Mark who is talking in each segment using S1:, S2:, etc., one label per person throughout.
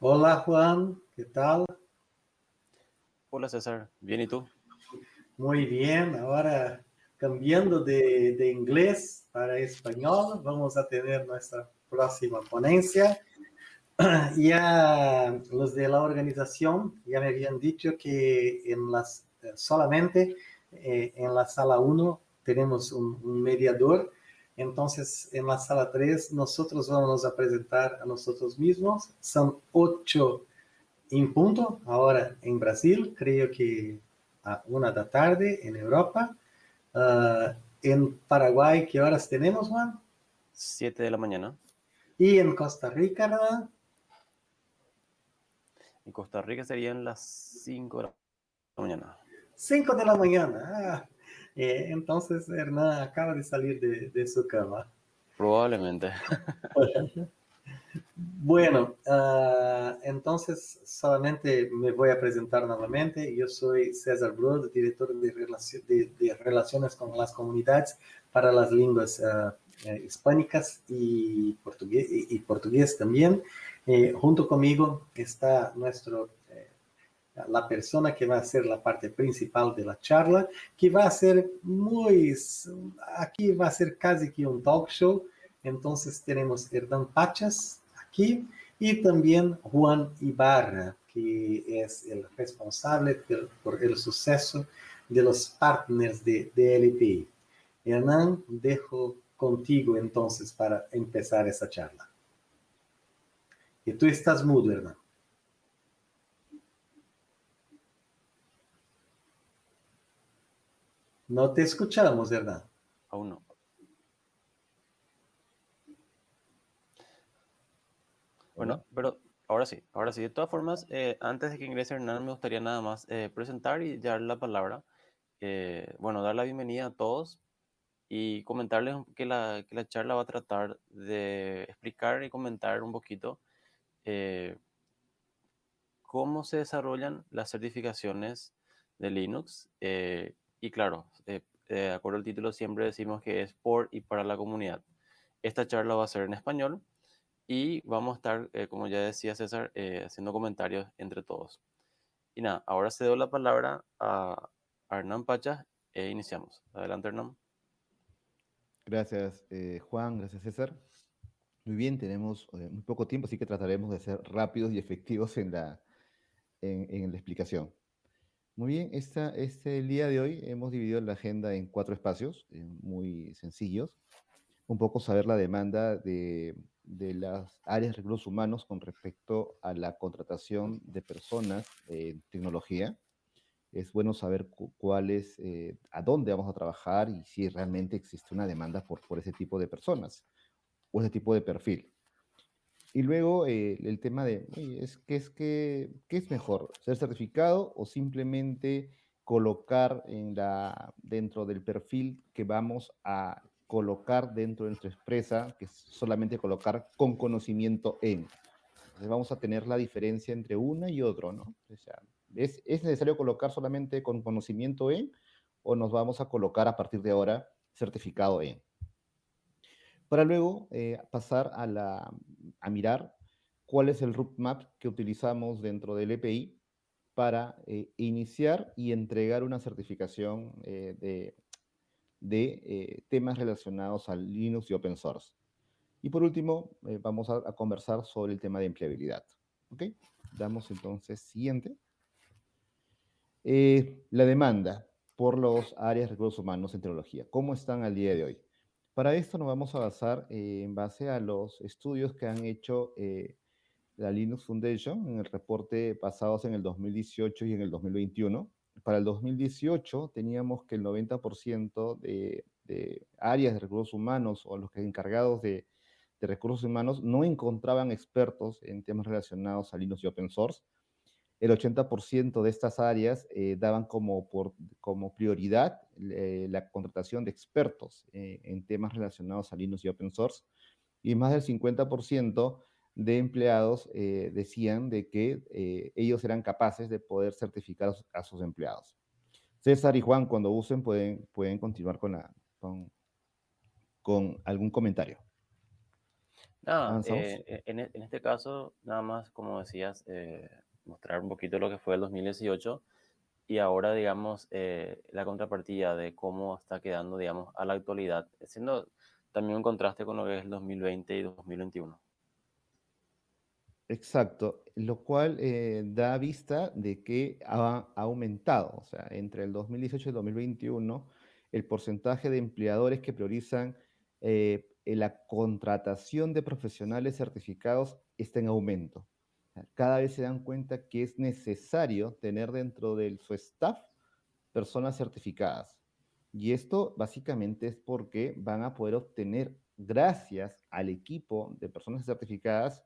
S1: Hola Juan, ¿qué tal?
S2: Hola César, bien y tú?
S1: Muy bien, ahora cambiando de, de, inglés para español, vamos a tener nuestra próxima ponencia. Ya los de la organización ya me habían dicho que en las, solamente eh, en la sala 1 tenemos un, un, mediador, entonces en la sala 3 nosotros vamos a presentar a nosotros mismos, son ocho en punto, ahora en Brasil, creo que a una de la tarde en Europa. Uh, en Paraguay, ¿qué horas tenemos, Juan?
S2: Siete de la mañana.
S1: ¿Y en Costa Rica, nada?
S2: En Costa Rica serían las 5 de la mañana.
S1: 5 de la mañana. Ah, eh, entonces Hernán acaba de salir de, de su cama.
S2: Probablemente.
S1: Bueno, uh, entonces solamente me voy a presentar nuevamente. Yo soy César Brod, director de, de, de, Relaciones con las Comunidades para las Lenguas uh, Hispánicas y portugués, y, y portugués también. Eh, junto conmigo está nuestro, la persona que va a ser la parte principal de la charla, que va a ser muy, aquí va a ser casi que un talk show. Entonces tenemos Hernán Pachas, aquí, y también Juan Ibarra, que es el responsable por el suceso de los partners de, de LPI. Hernán, dejo contigo entonces para empezar esa charla. Y tú estás mudo, Hernán. No te escuchamos, Hernán.
S2: Aún no. Bueno, pero ahora sí, ahora sí. De todas formas, eh, antes de que ingrese Hernán, me gustaría nada más eh, presentar y dar la palabra. Eh, bueno, dar la bienvenida a todos y comentarles que la, que la charla va a tratar de explicar y comentar un poquito cómo se desarrollan las certificaciones de Linux. Y claro, de acuerdo al título, siempre decimos que es por y para la comunidad. Esta charla va a ser en español y vamos a estar, eh, como ya decía César, eh, haciendo comentarios entre todos. Y nada, ahora cedo la palabra a Hernán Pacha e iniciamos. Adelante, Hernán.
S3: Gracias, eh, Juan. Gracias, César. Muy bien, tenemos muy poco tiempo, así que trataremos de ser rápidos y efectivos en la, en la explicación. Muy bien, esta, este el día de hoy hemos dividido la agenda en cuatro espacios muy sencillos. Un poco saber la demanda de de las áreas de recursos humanos con respecto a la contratación de personas en tecnología. Es bueno saber cuál es, eh, a dónde vamos a trabajar y si realmente existe una demanda por, por ese tipo de personas o ese tipo de perfil. Y luego eh, el tema de, es, ¿qué, es, qué, ¿qué es mejor? ¿Ser certificado o simplemente colocar en la, dentro del perfil que vamos a colocar dentro de nuestra empresa, que es solamente colocar con conocimiento en. Entonces vamos a tener la diferencia entre una y otro, ¿no? O sea, ¿es, ¿es, necesario colocar solamente con conocimiento en o nos vamos a colocar a partir de ahora certificado en? Para luego eh, pasar a, mirar cuál es el roadmap que utilizamos dentro del EPI para eh, iniciar y entregar una certificación eh, de temas relacionados al Linux y Open Source. Y por último, vamos a, conversar sobre el tema de empleabilidad. Damos entonces siguiente. La demanda por los áreas de recursos humanos en tecnología. ¿Cómo están al día de hoy? Para esto nos vamos a basar eh, en base a los estudios que han hecho eh, la Linux Foundation en el reporte pasados en el 2018 y en el 2021 para el 2018 teníamos que el 90% de, de, áreas de recursos humanos o los que encargados de, de, recursos humanos no encontraban expertos en temas relacionados a Linux y Open Source. El 80% de estas áreas eh, daban como, por, como prioridad eh, la contratación de expertos eh, en temas relacionados a Linux y Open Source. Y más del 50% de empleados decían de que ellos eran capaces de poder certificar a sus empleados. César y Juan, cuando usen, pueden, pueden continuar con, la, con, con algún comentario.
S2: Ah, eh, e, en, este caso, nada más, como decías, mostrar un poquito lo que fue el 2018 y ahora, digamos, eh, la contrapartida de cómo está quedando, digamos, a la actualidad, siendo también un contraste con lo que es el 2020 y 2021.
S3: Exacto, lo cual eh, da vista de que ha, aumentado, o sea, entre el 2018 y el 2021, el porcentaje de empleadores que priorizan eh, la contratación de profesionales certificados está en aumento. Cada vez se dan cuenta que es necesario tener dentro de su staff personas certificadas. Y esto básicamente es porque van a poder obtener, gracias al equipo de personas certificadas,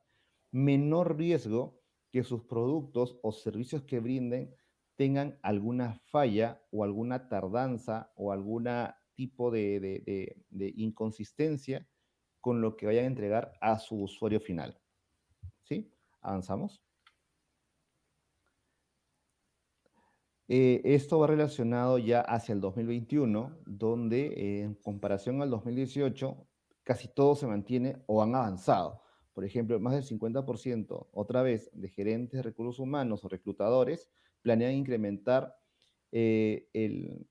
S3: menor riesgo que sus productos o servicios que brinden tengan alguna falla o alguna tardanza o algún tipo de, inconsistencia con lo que vayan a entregar a su usuario final. Avanzamos. Eh, esto va relacionado ya hacia el 2021, donde en comparación al 2018, casi todo se mantiene o han avanzado. Por ejemplo, más del 50%, otra vez, de gerentes de recursos humanos o reclutadores planean incrementar eh,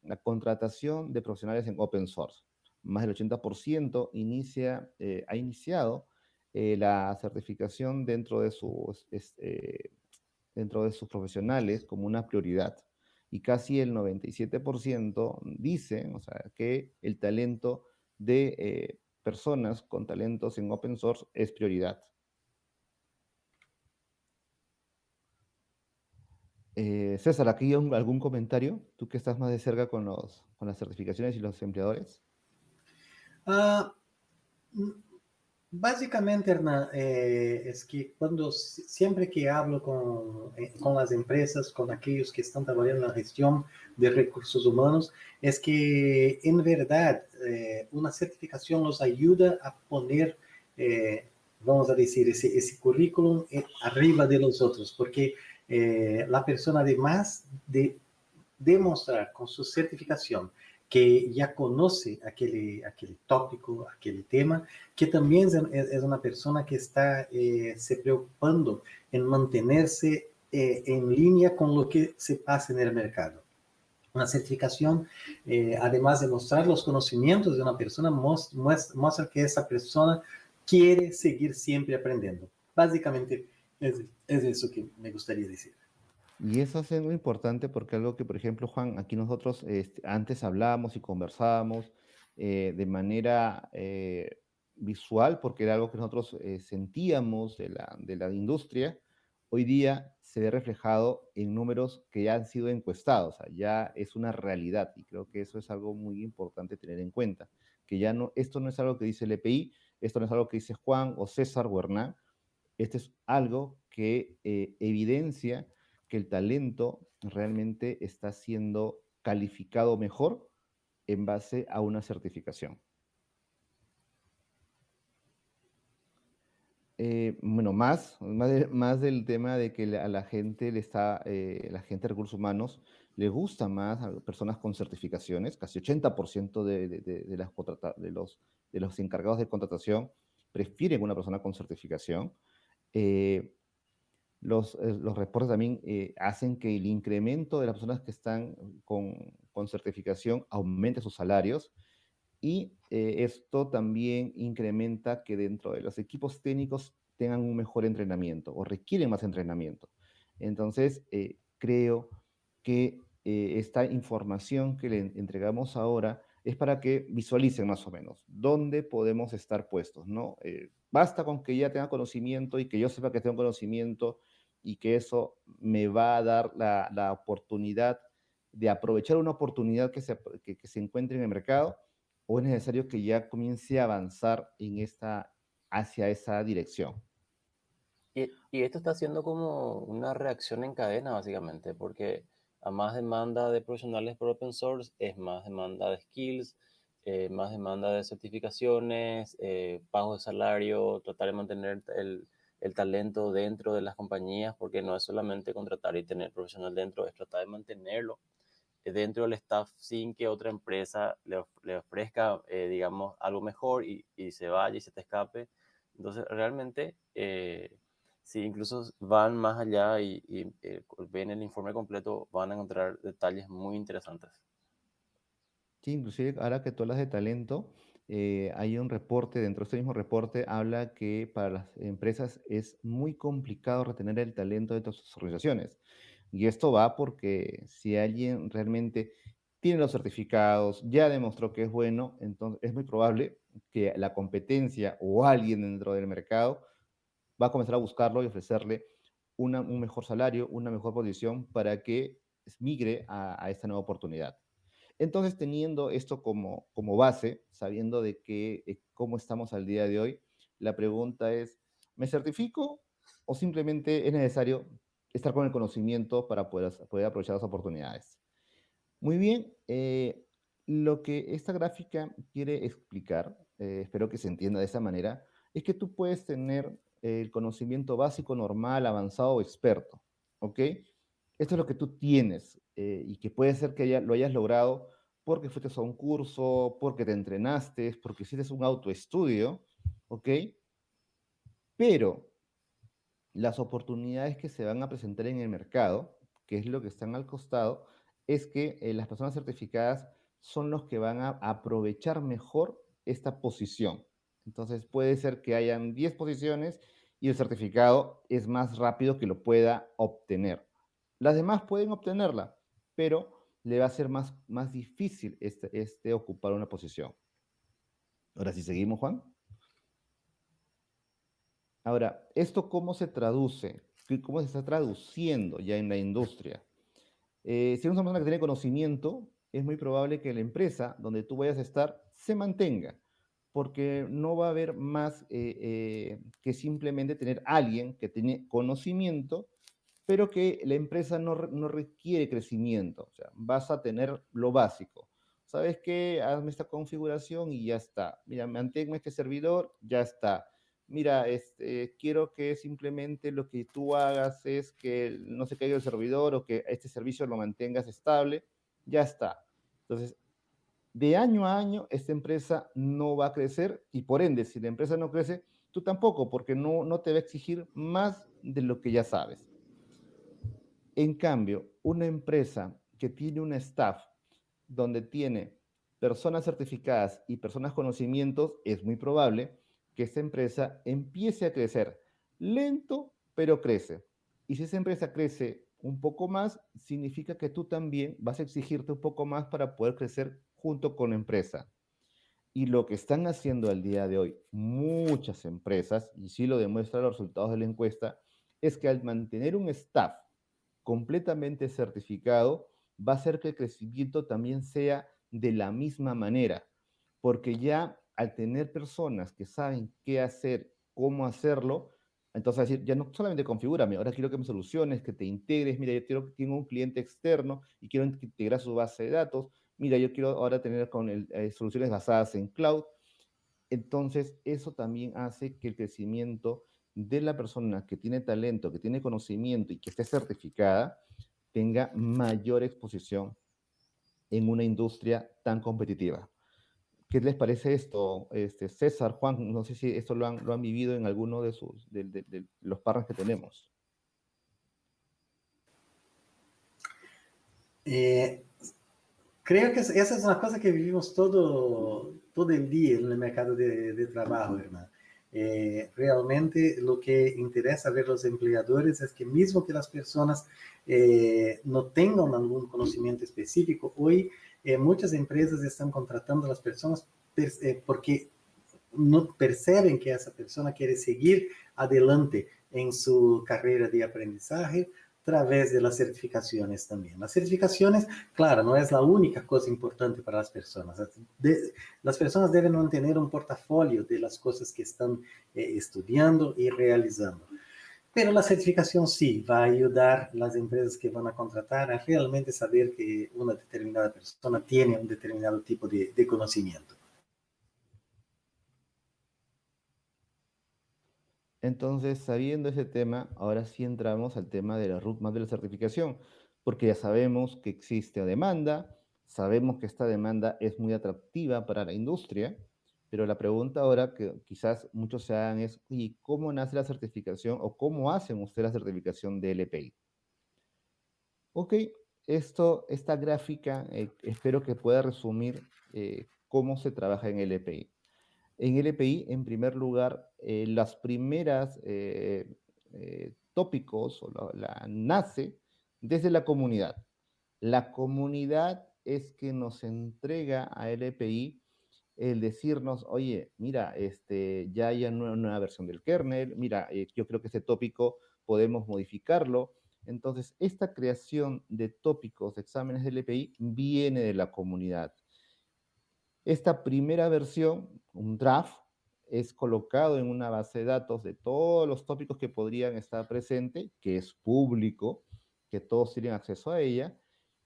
S3: la contratación de profesionales en open source. Más del 80% inicia, eh, ha iniciado eh, la certificación dentro de, sus, dentro de sus profesionales como una prioridad. Y casi el 97% dice o sea, que el talento de personas con talentos en open source es prioridad. Eh, César, ¿aquí hay algún comentario? ¿Tú que estás más de cerca con, los, con las certificaciones y los empleadores?
S1: Ah, básicamente, Hernán, eh, es que cuando siempre que hablo con, eh, con, las empresas, con aquellos que están trabajando en la gestión de recursos humanos, es que en verdad una certificación nos ayuda a poner, vamos a decir, ese, ese currículum arriba de los otros, porque eh, la persona además de demostrar con su certificación que ya conoce aquel, aquel tópico, aquel tema, que también es, una persona que está eh, se preocupando en mantenerse eh, en línea con lo que se pasa en el mercado. Una certificación, además de mostrar los conocimientos de una persona, muestra, muestra que esa persona quiere seguir siempre aprendiendo. Básicamente, es, eso que me gustaría decir.
S3: Y eso es muy importante porque algo que, por ejemplo, Juan, aquí nosotros este, antes hablábamos y conversábamos eh, de manera eh, visual, porque era algo que nosotros eh, sentíamos de la, de la industria, hoy día se ve reflejado en números que ya han sido encuestados, o sea, ya es una realidad y creo que eso es algo muy importante tener en cuenta, que ya no, esto no es algo que dice el EPI, esto no es algo que dice Juan o César o Hernán, este es algo que eh, evidencia que el talento realmente está siendo calificado mejor en base a una certificación. Eh, bueno, más, más, del tema de que a la gente le está, eh, la gente de recursos humanos le gusta más a personas con certificaciones, casi 80% de, de, de, los, de los encargados de contratación prefieren una persona con certificación. Eh, los, eh, los, reportes también eh, hacen que el incremento de las personas que están con, con certificación aumente sus salarios y esto también incrementa que dentro de los equipos técnicos tengan un mejor entrenamiento o requieren más entrenamiento. Entonces, creo que esta información que le entregamos ahora es para que visualicen más o menos dónde podemos estar puestos, ¿no? Eh, basta con que ya tenga conocimiento y que yo sepa que tengo conocimiento y que eso me va a dar la, la oportunidad de aprovechar una oportunidad que se, que, se encuentre en el mercado o es necesario que ya comience a avanzar en esta, hacia esa dirección.
S2: Y, y esto está siendo como una reacción en cadena, básicamente, porque a más demanda de profesionales por open source, es más demanda de skills, eh, más demanda de certificaciones, eh, pago de salario, tratar de mantener el, el, talento dentro de las compañías, porque no es solamente contratar y tener profesional dentro, es tratar de mantenerlo eh, dentro del staff sin que otra empresa le, ofrezca, eh, digamos, algo mejor y, y, se vaya y se te escape. Entonces, realmente, eh, si incluso van más allá y, ven el informe completo, van a encontrar detalles muy interesantes.
S3: Sí, inclusive ahora que tú hablas de talento, eh, hay un reporte, dentro de este mismo reporte, habla que para las empresas es muy complicado retener el talento de sus organizaciones. Y esto va porque si alguien realmente tiene los certificados, ya demostró que es bueno, entonces es muy probable que la competencia o alguien dentro del mercado va a comenzar a buscarlo y ofrecerle un mejor salario, una mejor posición para que migre a, esta nueva oportunidad. Entonces, teniendo esto como, como base, sabiendo de que, eh, cómo estamos al día de hoy, la pregunta es, ¿me certifico o simplemente es necesario estar con el conocimiento para poder, poder aprovechar las oportunidades? Muy bien, eh, lo que esta gráfica quiere explicar, eh, espero que se entienda de esa manera, es que tú puedes tener el conocimiento básico, normal, avanzado o experto, ¿ok? Esto es lo que tú tienes eh, y que puede ser que lo hayas logrado porque fuiste a un curso, porque te entrenaste, porque hiciste un autoestudio, ¿ok? Pero las oportunidades que se van a presentar en el mercado, que es lo que están al costado, es que eh, las personas certificadas son los que van a aprovechar mejor esta posición. Entonces puede ser que hayan 10 posiciones y el certificado es más rápido que lo pueda obtener. Las demás pueden obtenerla, pero le va a ser más, más difícil este, este ocupar una posición. Ahora, si seguimos, Juan. Ahora, ¿esto cómo se traduce? ¿Cómo se está traduciendo ya en la industria? Eh, si eres una persona que tiene conocimiento, es muy probable que la empresa donde tú vayas a estar se mantenga porque no va a haber más eh, eh, que simplemente tener alguien que tiene conocimiento, pero que la empresa no, requiere crecimiento. O sea, vas a tener lo básico. ¿Sabes qué? Hazme esta configuración y ya está. Mira, manténme este servidor, ya está. Mira, este, quiero que simplemente lo que tú hagas es que no se caiga el servidor o que este servicio lo mantengas estable, ya está. Entonces, de año a año esta empresa no va a crecer y por ende, si la empresa no crece, tú tampoco, porque no, no te va a exigir más de lo que ya sabes. En cambio, una empresa que tiene un staff donde tiene personas certificadas y personas conocimientos, es muy probable que esta empresa empiece a crecer lento, pero crece. Y si esa empresa crece un poco más, significa que tú también vas a exigirte un poco más para poder crecer junto con la empresa. Y lo que están haciendo al día de hoy muchas empresas, y sí lo demuestran los resultados de la encuesta, es que al mantener un staff completamente certificado, va a hacer que el crecimiento también sea de la misma manera, porque ya al tener personas que saben qué hacer, cómo hacerlo, entonces decir, ya no solamente configúrame, ahora quiero que me soluciones, que te integres, mira, yo quiero, tengo un cliente externo y quiero integrar su base de datos, mira, yo quiero ahora tener con eh, soluciones basadas en cloud. Entonces, eso también hace que el crecimiento de la persona que tiene talento, que tiene conocimiento y que esté certificada, tenga mayor exposición en una industria tan competitiva. ¿Qué les parece esto, este, César, Juan? No sé si esto lo han, vivido en alguno de, sus, de, los partners que tenemos.
S1: Eh, Creo que essa é uma coisa que vivimos todo, todo el día en el mercado de, de trabajo, hermano. Eh, realmente lo que interesa ver los empleadores es que mismo que las personas eh, no tengan algún conocimiento específico, hoy eh, muchas empresas están contratando a las personas eh, porque no perceben que esa persona quiere seguir adelante en su carrera de aprendizaje través de las certificaciones también. Las certificaciones, claro, no es la única cosa importante para las personas. las personas deben mantener un portafolio de las cosas que están eh, estudiando y realizando. Pero la certificación sí va a ayudar a las empresas que van a contratar a realmente saber que una determinada persona tiene un determinado tipo de conocimiento.
S3: Entonces, sabiendo ese tema, ahora sí entramos al tema de la roadmap de la certificación, porque ya sabemos que existe demanda, sabemos que esta demanda es muy atractiva para la industria, Pero la pregunta ahora que quizás muchos se hagan es, ¿y cómo nace la certificación o cómo hacen ustedes la certificación de LPI? Ok, esto, esta gráfica eh, espero que pueda resumir eh, cómo se trabaja en LPI. En LPI, en primer lugar, eh, las primeras tópicos o la, nace desde la comunidad. La comunidad es que nos entrega a LPI el decirnos, oye, mira, este, ya hay una nueva versión del kernel, mira, yo creo que este tópico podemos modificarlo, entonces, esta creación de tópicos de exámenes del EPI viene de la comunidad. Esta primera versión, un draft, es colocado en una base de datos de todos los tópicos que podrían estar presentes, que es público, que todos tienen acceso a ella,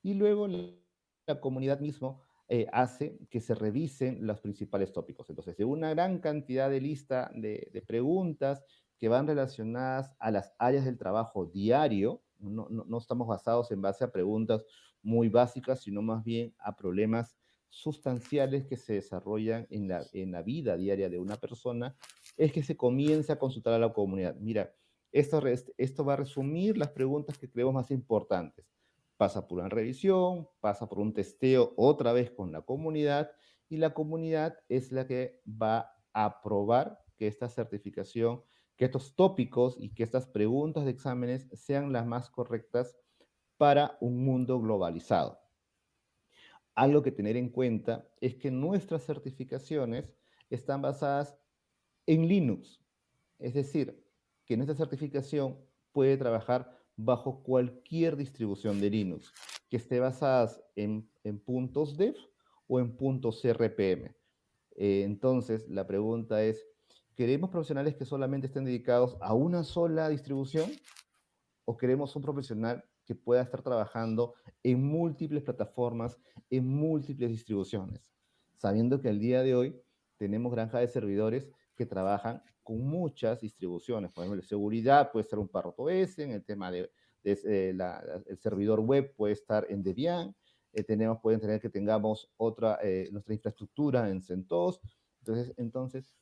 S3: y luego la comunidad mismo eh, hace que se revisen los principales tópicos. Entonces, de una gran cantidad de lista de preguntas que van relacionadas a las áreas del trabajo diario, no, estamos basados en base a preguntas muy básicas, sino más bien a problemas sustanciales que se desarrollan en la, en la vida diaria de una persona, es que se comienza a consultar a la comunidad. Mira, esto, esto va a resumir las preguntas que creemos más importantes. Pasa por una revisión, pasa por un testeo otra vez con la comunidad y la comunidad es la que va a aprobar que esta certificación que estos tópicos y que estas preguntas de exámenes sean las más correctas para un mundo globalizado. Algo que tener en cuenta es que nuestras certificaciones están basadas en Linux. Es decir, que nuestra certificación puede trabajar bajo cualquier distribución de Linux, que esté basada en, puntos dev o en puntos RPM. Eh, entonces, la pregunta es, ¿Queremos profesionales que solamente estén dedicados a una sola distribución? ¿O queremos un profesional que pueda estar trabajando en múltiples plataformas, en múltiples distribuciones? Sabiendo que al día de hoy tenemos granjas de servidores que trabajan con muchas distribuciones. Por ejemplo, seguridad puede ser un Parrot OS, en el tema de, el servidor web puede estar en Debian, eh, tenemos, pueden tener que tengamos otra, eh, nuestra infraestructura en CentOS. Entonces, entonces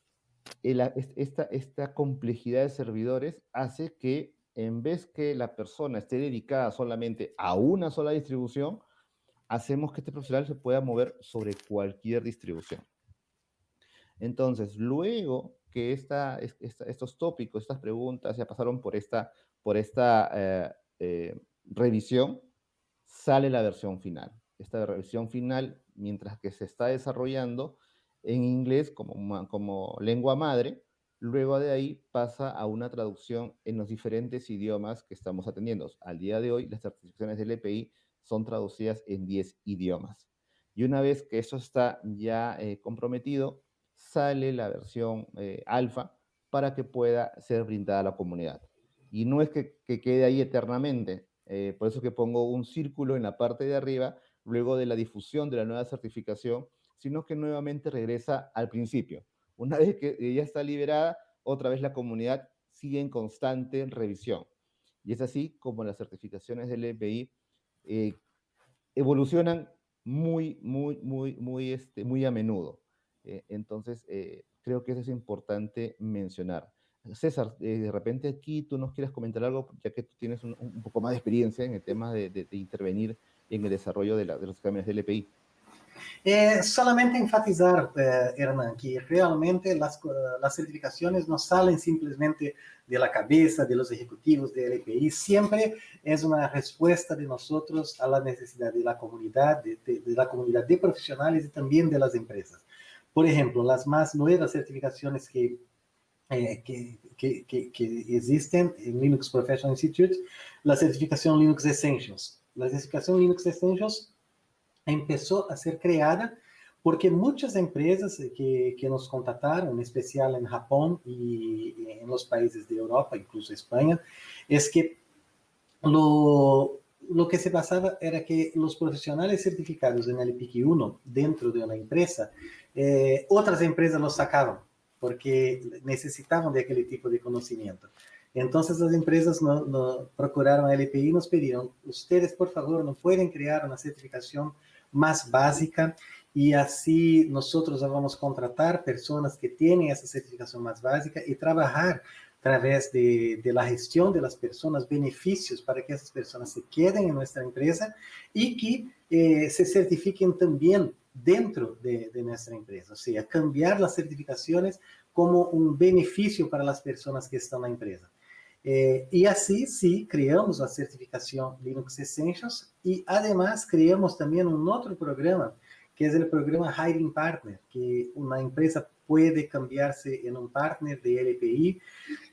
S3: esta, esta complejidad de servidores hace que en vez que la persona esté dedicada solamente a una sola distribución, hacemos que este profesional se pueda mover sobre cualquier distribución. Entonces, luego que esta, estos tópicos, estas preguntas ya pasaron por esta, por esta eh, eh, revisión, sale la versión final. Esta versión final, mientras que se está desarrollando, en inglés como, como lengua madre, luego de ahí pasa a una traducción en los diferentes idiomas que estamos atendiendo. Al día de hoy, las certificaciones del EPI son traducidas en 10 idiomas. Y una vez que eso está ya eh, comprometido, sale la versión eh, alfa para que pueda ser brindada a la comunidad. Y no es que, quede ahí eternamente, eh, por eso que pongo un círculo en la parte de arriba, luego de la difusión de la nueva certificación, sino que nuevamente regresa al principio. Una vez que ya está liberada, otra vez la comunidad sigue en constante revisión. Y es así como las certificaciones del EPI eh, evolucionan muy, muy, muy, muy, este, muy a menudo. Eh, entonces, eh, creo que eso es importante mencionar. César, de repente aquí tú nos quieres comentar algo, ya que tú tienes un, poco más de experiencia en el tema de, intervenir en el desarrollo de, de los exámenes del EPI.
S1: Eh, solamente enfatizar, eh, Hernán, que realmente las, las, certificaciones no salen simplemente de la cabeza de los ejecutivos del EPI, siempre es una respuesta de nosotros a la necesidad de la comunidad, de, la comunidad de profesionales y también de las empresas. Por ejemplo, las más nuevas certificaciones que, eh, que, que, que, existen en Linux Professional Institute, la certificación Linux Essentials. La certificación Linux Essentials empezó a ser creada porque muchas empresas que, que, nos contrataron, en especial en Japón y en los países de Europa, incluso España, es que lo, lo que se pasaba era que los profesionales certificados en el PIC 1 dentro de una empresa, eh, otras empresas los sacaban porque necesitaban de aquel tipo de conocimiento. Entonces las empresas no, no procuraron a LPI y nos pidieron, ustedes por favor no pueden crear una certificación más básica y así nosotros vamos a contratar personas que tienen esa certificación más básica y trabajar a través de, de, la gestión de las personas, beneficios para que esas personas se queden en nuestra empresa y que eh, se certifiquen también dentro de, de, nuestra empresa, o sea, cambiar las certificaciones como un beneficio para las personas que están en la empresa. Eh, y así, sí, creamos la certificación Linux Essentials y además creamos también un otro programa que es el programa Hiring Partner, que una empresa puede cambiarse en un partner de LPI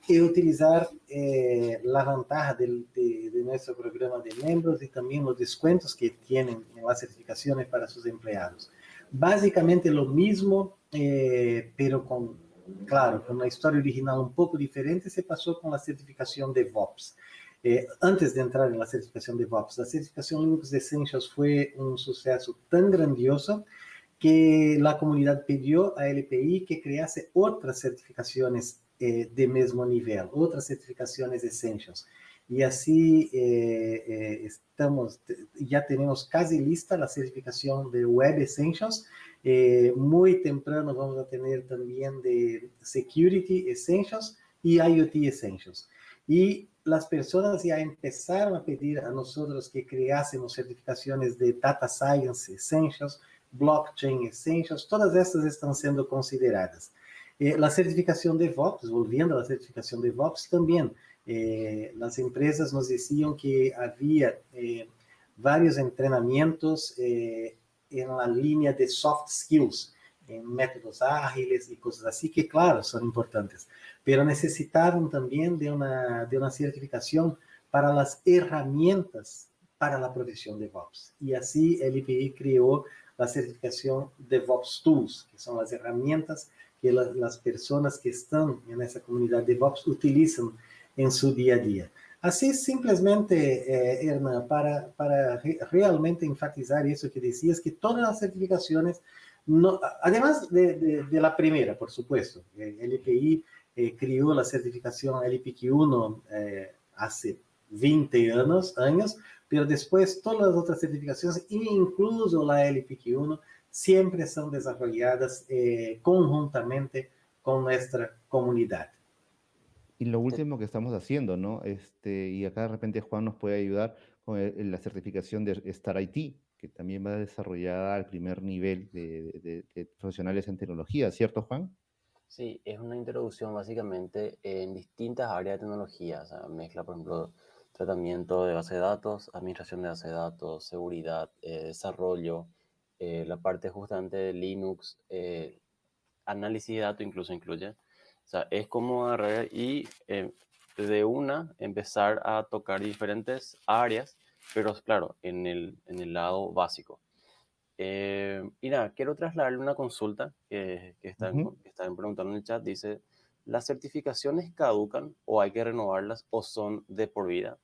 S1: y utilizar eh, la ventaja de, de, de, nuestro programa de miembros y también los descuentos que tienen en las certificaciones para sus empleados. Básicamente lo mismo, eh, pero con, claro, una historia original un poco diferente, se pasó con la certificación de VOPS. Eh, antes de entrar en la certificación de VOPS, la certificación Linux Essentials fue un suceso tan grandioso que la comunidad pidió a LPI que crease otras certificaciones eh, de mismo nivel, otras certificaciones Essentials. Y así eh, estamos, ya tenemos casi lista la certificación de Web Essentials. Eh, muy temprano vamos a tener también de Security Essentials y IoT Essentials. Y las personas ya empezaron a pedir a nosotros que creásemos certificaciones de Data Science Essentials, Blockchain Essentials, todas estas están siendo consideradas. Eh, la certificación de VOPS, volviendo a la certificación de VOPS, también eh, las empresas nos decían que había eh, varios entrenamientos eh, en la línea de soft skills, en métodos ágiles y cosas así, que claro, son importantes, pero necesitaban también de una, de una certificación para las herramientas para la provisión de DevOps. Y así el IPI creó la certificación DevOps Tools, que son las herramientas que la, las personas que están en esa comunidad DevOps utilizan en su día a día. Así simplemente, eh, Erna, para, para re realmente enfatizar eso que decías, que todas las certificaciones, no, además de, de, la primera, por supuesto, el IPI eh, creó la certificación LPQ1 eh, hace 20 años, años, pero después todas las otras certificaciones, incluso la LPQ1, siempre son desarrolladas eh, conjuntamente con nuestra comunidad.
S3: Y lo último que estamos haciendo, ¿no? Este, y acá de repente Juan nos puede ayudar con el, la certificación de Star IT, que también va desarrollada al primer nivel de, de, de, profesionales en tecnología, ¿cierto Juan?
S2: Sí, es una introducción básicamente en distintas áreas de tecnología, o sea, mezcla, por ejemplo, tratamiento de base de datos, administración de base de datos, seguridad, eh, desarrollo, eh, la parte justamente de Linux, eh, análisis de datos incluso incluye, sea, es como agarrar y eh, de una empezar a tocar diferentes áreas, pero claro, en el, en el lado básico. Eh, y nada, quiero trasladarle una consulta que, que, están, uh -huh. que están preguntando en el chat. Dice, ¿las certificaciones caducan o hay que renovarlas o son de por vida?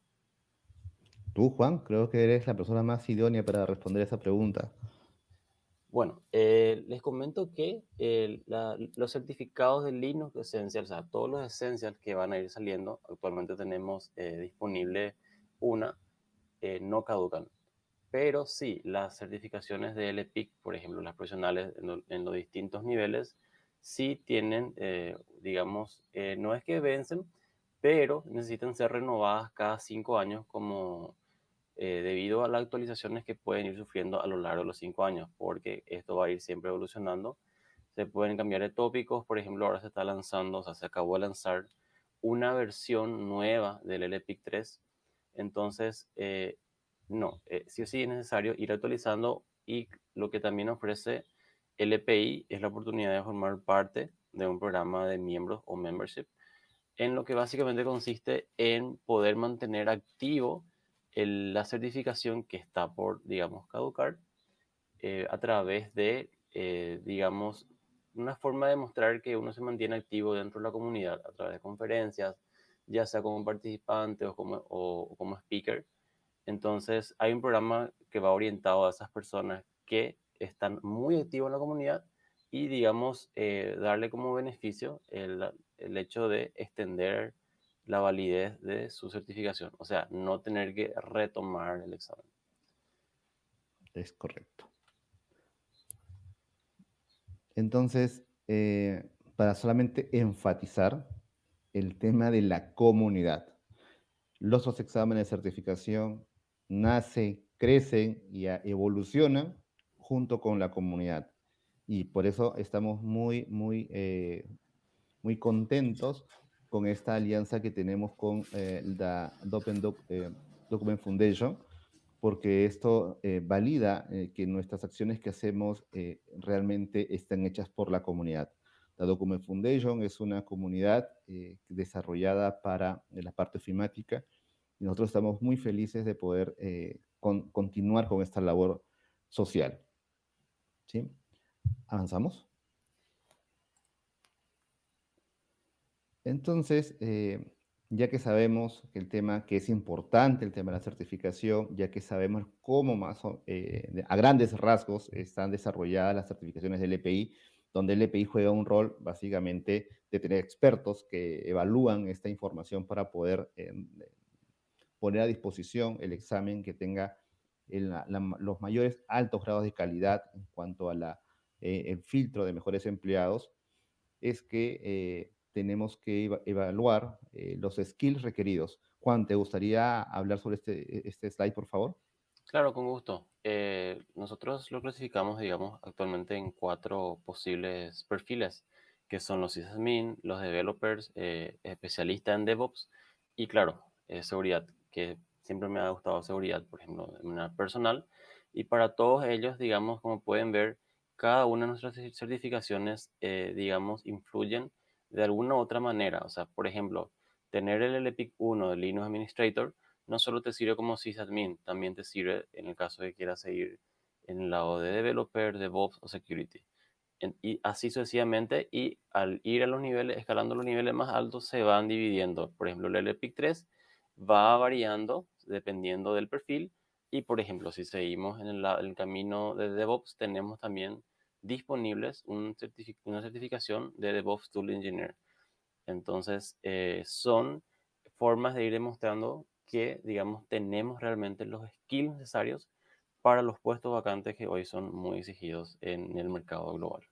S3: Tú, Juan, creo que eres la persona más idónea para responder esa pregunta.
S2: Bueno, eh, les comento que eh, los certificados de Linux Essential, o sea, todos los Essentials que van a ir saliendo, actualmente tenemos eh, disponible una, eh, no caducan. Pero sí, las certificaciones de LPIC, por ejemplo, las profesionales en, lo, en los distintos niveles, sí tienen, digamos, no es que vencen, pero necesitan ser renovadas cada cinco años como eh, debido a las actualizaciones que pueden ir sufriendo a lo largo de los cinco años, porque esto va a ir siempre evolucionando. Se pueden cambiar de tópicos, por ejemplo, ahora se está lanzando, o sea, se acabó de lanzar una versión nueva del LPIC 3. Entonces, eh, no, eh, sí o sí es necesario ir actualizando y lo que también ofrece LPI es la oportunidad de formar parte de un programa de miembros o membership, en lo que básicamente consiste en poder mantener activo el, la certificación que está por, digamos, caducar eh, a través de, eh, digamos, una forma de mostrar que uno se mantiene activo dentro de la comunidad a través de conferencias, ya sea como participante o como, o, o como speaker. Entonces, hay un programa que va orientado a esas personas que están muy activos en la comunidad y, digamos, eh, darle como beneficio el, el hecho de extender la validez de su certificación, o sea, no tener que retomar el examen.
S3: Es correcto. Entonces, eh, para solamente enfatizar el tema de la comunidad. Los dos exámenes de certificación nacen, crecen y evolucionan junto con la comunidad. Y por eso estamos muy, muy, eh, muy contentos con esta alianza que tenemos con eh, la Open eh, Document Foundation, porque esto valida que nuestras acciones que hacemos realmente están hechas por la comunidad. La Document Foundation es una comunidad desarrollada para la parte ofimática y nosotros estamos muy felices de poder continuar con esta labor social. ¿Sí? ¿Avanzamos? Entonces, eh, ya que sabemos que el tema que es importante, el tema de la certificación, ya que sabemos cómo más eh, a grandes rasgos están desarrolladas las certificaciones del EPI, donde el EPI juega un rol básicamente de tener expertos que evalúan esta información para poder eh, poner a disposición el examen que tenga los mayores altos grados de calidad en cuanto a la, eh, el filtro de mejores empleados, es que eh, tenemos que evaluar eh, los skills requeridos. Juan, ¿te gustaría hablar sobre este, este slide, por favor?
S2: Claro, con gusto. nosotros lo clasificamos, digamos, actualmente en cuatro posibles perfiles, que son los sysadmin, los developers, especialistas en DevOps y, claro, seguridad, que siempre me ha gustado seguridad, por ejemplo, de manera personal. Y para todos ellos, digamos, como pueden ver, cada una de nuestras certificaciones, eh, digamos, influyen de alguna otra manera. O sea, por ejemplo, tener el LPIC 1 de Linux Administrator no solo te sirve como sysadmin, también te sirve en el caso de que quieras seguir en el lado de developer, DevOps o security. y así sucesivamente, y al ir a los niveles, escalando los niveles más altos, se van dividiendo. Por ejemplo, el LPIC 3 va variando dependiendo del perfil. Y por ejemplo, si seguimos en el, camino de DevOps, tenemos también disponibles una certificación de DevOps Tool Engineer. Entonces, eh, son formas de ir demostrando que, digamos, tenemos realmente los skills necesarios para los puestos vacantes que hoy son muy exigidos en el mercado global.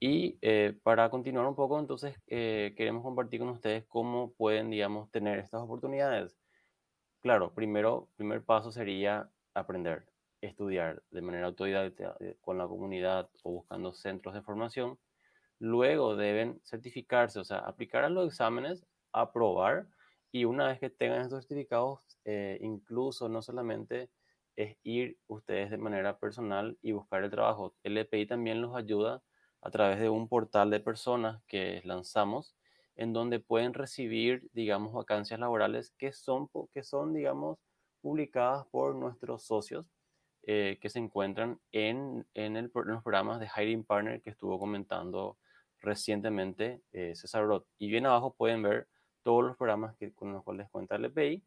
S2: Y eh, para continuar un poco, entonces, eh, queremos compartir con ustedes cómo pueden, digamos, tener estas oportunidades. Claro, primero, primer paso sería aprender, estudiar de manera autodidacta eh, con la comunidad o buscando centros de formación. Luego deben certificarse, o sea, aplicar a los exámenes, aprobar y una vez que tengan estos certificados, incluso no solamente es ir ustedes de manera personal y buscar el trabajo. El EPI también los ayuda a través de un portal de personas que lanzamos en donde pueden recibir, digamos, vacancias laborales que son, que son digamos, publicadas por nuestros socios eh, que se encuentran en, en, el, los programas de Hiring Partner que estuvo comentando recientemente eh, César Roth. Y bien abajo pueden ver todos los programas que, con los cuales cuenta el EPI,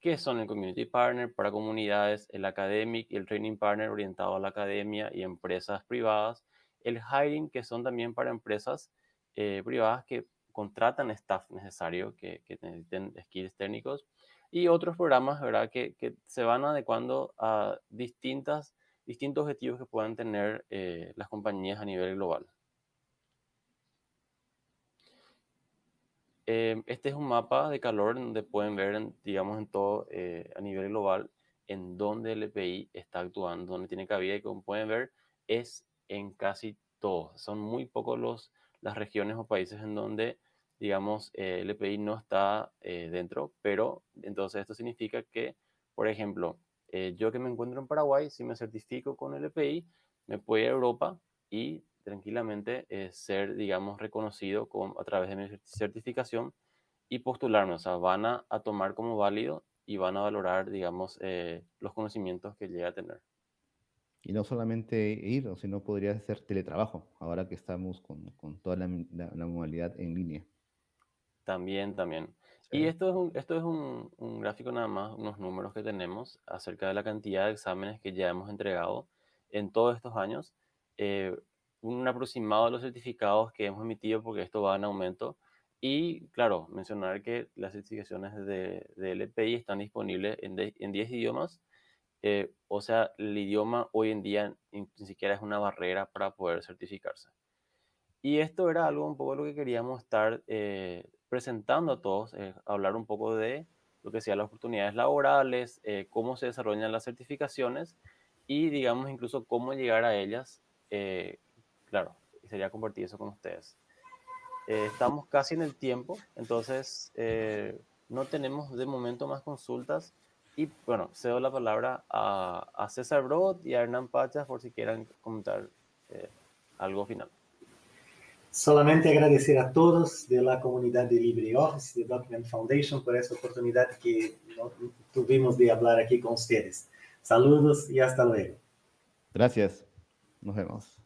S2: que son el Community Partner para comunidades, el Academic y el Training Partner orientado a la academia y empresas privadas, el hiring, que son también para empresas eh, privadas que contratan staff necesario, que, que, necesiten skills técnicos, y otros programas, ¿verdad?, que, que se van adecuando a distintas, distintos objetivos que puedan tener eh, las compañías a nivel global. Eh, este es un mapa de calor donde pueden ver, digamos, en todo, a nivel global, en dónde el EPI está actuando, dónde tiene cabida y como pueden ver, es en casi todos. Son muy pocos los, las regiones o países en donde, digamos, eh, el EPI no está eh, dentro, pero entonces esto significa que, por ejemplo, eh, yo que me encuentro en Paraguay, si me certifico con el EPI, me puedo ir a Europa y tranquilamente ser, digamos, reconocido con, a través de mi certificación y postularme. O sea, van a, a tomar como válido y van a valorar, digamos, los conocimientos que llega a tener.
S3: Y no solamente ir, sino podría ser teletrabajo, ahora que estamos con, toda la, modalidad en línea.
S2: También, también. Y esto es, un, esto es un, gráfico nada más, unos números que tenemos acerca de la cantidad de exámenes que ya hemos entregado en todos estos años. Eh, un aproximado de los certificados que hemos emitido, porque esto va en aumento. Y claro, mencionar que las certificaciones de, de LPI están disponibles en, en 10 idiomas Eh, o sea, el idioma hoy en día ni, siquiera es una barrera para poder certificarse. Y esto era algo un poco lo que queríamos estar eh, presentando a todos, eh, hablar un poco de lo que sean las oportunidades laborales, cómo se desarrollan las certificaciones y, digamos, incluso cómo llegar a ellas. claro, sería compartir eso con ustedes. estamos casi en el tiempo, entonces no tenemos de momento más consultas. Y bueno, cedo la palabra a, a César Brod y a Hernán Pachas por si quieran comentar eh, algo final.
S1: Solamente agradecer a todos de la comunidad de LibreOffice, de Document Foundation, por esa oportunidad que tuvimos de hablar aquí con ustedes. Saludos y hasta luego.
S3: Gracias. Nos vemos.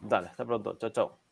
S2: Dale, hasta pronto. Chao, chao.